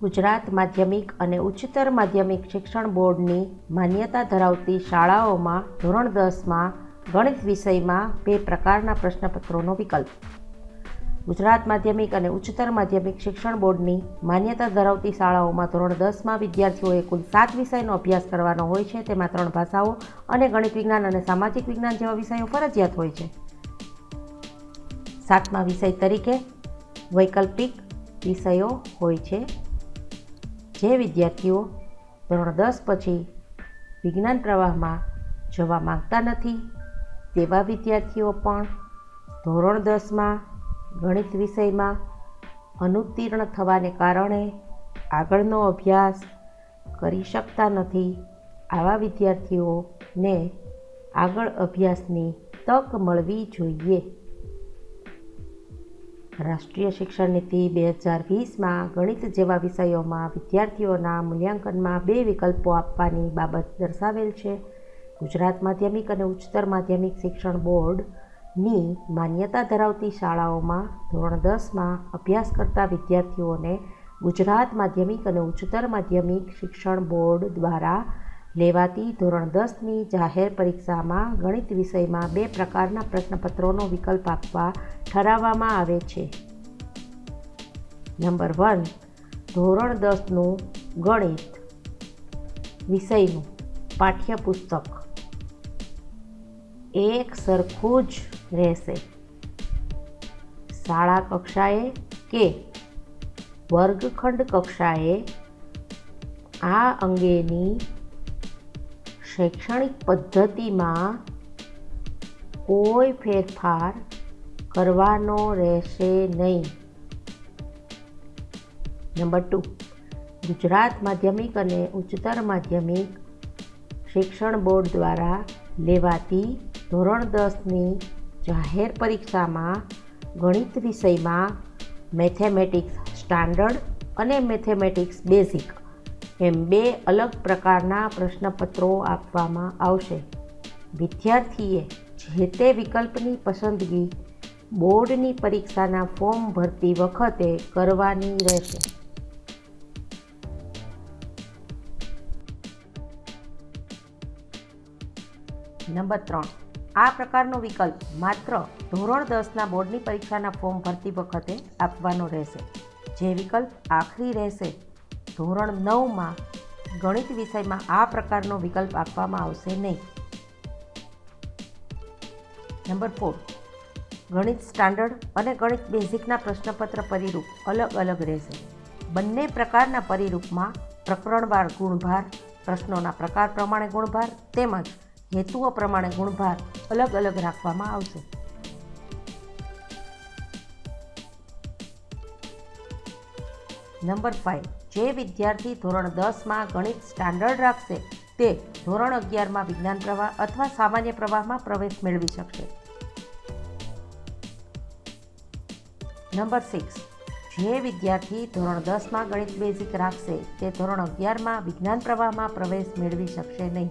ગુજરાત માધ્યમિક અને ઉચ્ચતર માધ્યમિક શિક્ષણ બોર્ડની માન્યતા ધરાવતી શાળાઓમાં ધોરણ દસમાં ગણિત વિષયમાં બે પ્રકારના પ્રશ્નપત્રોનો વિકલ્પ. ગુજરાત માધ્યમિક અને ઉચ્ચતર માધ્યમિક શિક્ષણ બોર્ડની માન્યતા ધરાવતી શાળાઓમાં ધોરણ દસમાં વિદ્યાર્થીઓએ કુલ સાત વિષયનો અભ્યાસ કરવાનો હોય છે. તેમાં ત્રણ ભાષાઓ અને ગણિત વિજ્ઞાન અને સામાજિક વિજ્ઞાન જેવા વિષયો ફરજિયાત હોય છે. સાતમા વિષય તરીકે વૈકલ્પિક વિષયો હોય છે. જે વિદ્યાર્થીઓ ધોરણ દસ પછી વિજ્ઞાન પ્રવાહમાં જવા માંગતા નથી, તેવા વિદ્યાર્થીઓ પણ ધોરણ દસમાં ગણિત વિષયમાં અનુત્તીર્ણ થવાને કારણે આગળનો અભ્યાસ કરી શકતા નથી. આવા વિદ્યાર્થીઓને આગળ અભ્યાસની તક મળવી જોઈએ. રાષ્ટ્રીય શિક્ષણ નીતિ બે હજાર વીસમાં ગણિત જેવા વિષયોમાં વિદ્યાર્થીઓના મૂલ્યાંકનમાં બે વિકલ્પો આપવાની બાબત દર્શાવેલ છે. ગુજરાત માધ્યમિક અને ઉચ્ચતર માધ્યમિક શિક્ષણ બોર્ડની માન્યતા ધરાવતી શાળાઓમાં ધોરણ દસમાં અભ્યાસ કરતા વિદ્યાર્થીઓને ગુજરાત માધ્યમિક અને ઉચ્ચતર માધ્યમિક શિક્ષણ બોર્ડ દ્વારા લેવાતી ધોરણ દસની જાહેર પરીક્ષામાં ગણિત વિષયમાં બે પ્રકારના પ્રશ્નપત્રોનો વિકલ્પ આપવા ઠરાવવામાં આવે છે. નંબર વન, ધોરણ દસનું ગણિત વિષયનું પાઠ્યપુસ્તક. એક સરખું જ રહેશે. શાળા કક્ષાએ કે વર્ગખંડ કક્ષાએ આ અંગેની શૈક્ષણિક પદ્ધતિમાં કોઈ ફેરફાર કરવાનો રહેશે નહીં. નંબર ટુ, ગુજરાત માધ્યમિક અને ઉચ્ચતર માધ્યમિક શિક્ષણ બોર્ડ દ્વારા લેવાતી ધોરણ દસની જાહેર પરીક્ષામાં ગણિત વિષયમાં મેથેમેટિક્સ સ્ટાન્ડર્ડ અને મેથેમેટિક્સ બેઝિક એમ બે અલગ પ્રકારના પ્રશ્નપત્રો આપવામાં આવશે. વિદ્યાર્થીએ જે તે વિકલ્પની પસંદગી બોર્ડની પરીક્ષાના ફોર્મ ભરતી વખતે કરવાની રહેશે. નંબર ત્રણ. આ પ્રકારનો વિકલ્પ માત્ર ધોરણ દસના બોર્ડની પરીક્ષાના ફોર્મ ભરતી વખતે આપવાનો રહેશે. જે વિકલ્પ આખરી રહેશે. ધોરણ નવમાં ગણિત વિષયમાં આ પ્રકારનો વિકલ્પ આપવામાં આવશે નહીં. Number four. ગણિત સ્ટાન્ડર્ડ અને ગણિત બેઝિકના પ્રશ્નપત્ર પરિરૂપ અલગ અલગ રહેશે. બંને પ્રકારના પરિરૂપમાં પ્રકરણવાર ગુણભાર, પ્રશ્નોના પ્રકાર પ્રમાણે ગુણભાર તેમજ હેતુઓ પ્રમાણે ગુણભાર અલગ અલગ રાખવામાં આવશે. નંબર ફાઇવ જે વિદ્યાર્થી ધોરણ દસમાં ગણિત સ્ટાન્ડર્ડ રાખશે, તે ધોરણ અગિયારમાં વિજ્ઞાન પ્રવાહ અથવા સામાન્ય પ્રવાહમાં પ્રવેશ મેળવી શકશે. Number six. જે વિદ્યાર્થી ધોરણ દસમાં ગણિત બેઝિક રાખશે, તે ધોરણ અગિયારમાં વિજ્ઞાન પ્રવાહમાં પ્રવેશ મેળવી શકશે નહીં.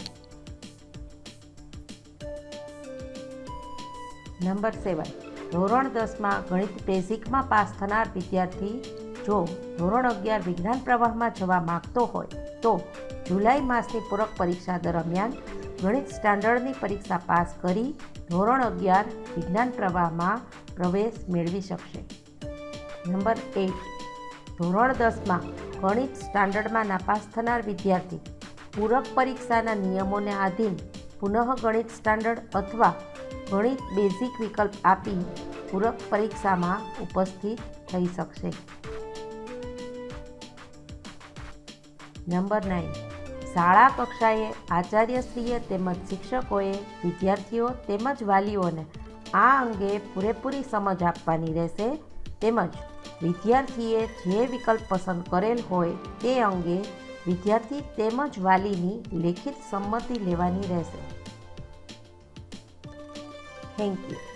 Number seven. ધોરણ દસમાં ગણિત બેઝિકમાં પાસ થનાર વિદ્યાર્થી જો ધોરણ અગિયાર વિજ્ઞાન પ્રવાહમાં જવા માગતો હોય, તો જુલાઈ માસની પૂરક પરીક્ષા દરમિયાન ગણિત સ્ટાન્ડર્ડની પરીક્ષા પાસ કરી ધોરણ અગિયાર વિજ્ઞાન પ્રવાહમાં પ્રવેશ મેળવી શકશે. નંબર એક. ધોરણ દસમાં ગણિત સ્ટાન્ડર્ડમાં નાપાસ થનાર વિદ્યાર્થી પૂરક પરીક્ષાના નિયમોને આધીન પુનઃ ગણિત સ્ટાન્ડર્ડ અથવા ગણિત બેઝિક વિકલ્પ આપી પૂરક પરીક્ષામાં ઉપસ્થિત થઈ શકશે. નંબર નાઇન શાળા કક્ષાએ આચાર્યશ્રીએ તેમજ શિક્ષકોએ વિદ્યાર્થીઓ તેમજ વાલીઓને આ અંગે પૂરેપૂરી સમજ આપવાની રહેશે તેમજ વિદ્યાર્થીએ જે વિકલ્પ પસંદ કરેલ હોય તે અંગે વિદ્યાર્થી તેમજ વાલીની લેખિત સંમતિ લેવાની રહેશે. Thank you